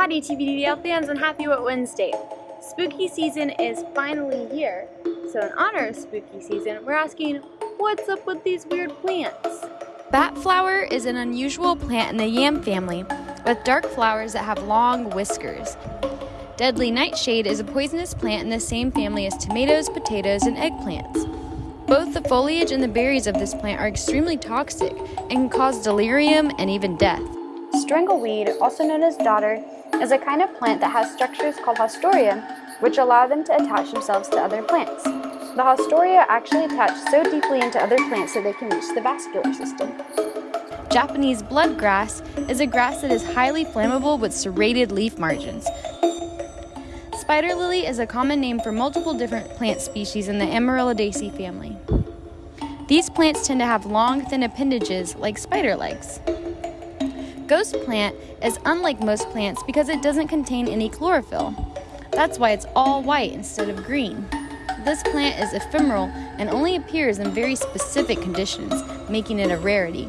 Howdy TVDL fans and happy What Wednesday. Spooky season is finally here. So in honor of spooky season, we're asking, what's up with these weird plants? Bat flower is an unusual plant in the yam family with dark flowers that have long whiskers. Deadly nightshade is a poisonous plant in the same family as tomatoes, potatoes, and eggplants. Both the foliage and the berries of this plant are extremely toxic and can cause delirium and even death. Strangleweed, also known as dodder, is a kind of plant that has structures called haustoria, which allow them to attach themselves to other plants. The haustoria actually attach so deeply into other plants that they can reach the vascular system. Japanese bloodgrass is a grass that is highly flammable with serrated leaf margins. Spider lily is a common name for multiple different plant species in the Amaryllidaceae family. These plants tend to have long, thin appendages like spider legs. Ghost plant is unlike most plants because it doesn't contain any chlorophyll. That's why it's all white instead of green. This plant is ephemeral and only appears in very specific conditions, making it a rarity.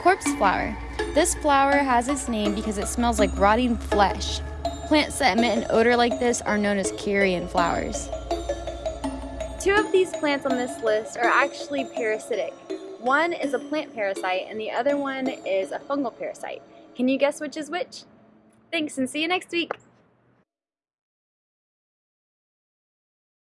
Corpse flower. This flower has its name because it smells like rotting flesh. Plants that emit an odor like this are known as carrion flowers. Two of these plants on this list are actually parasitic. One is a plant parasite and the other one is a fungal parasite. Can you guess which is which? Thanks and see you next week!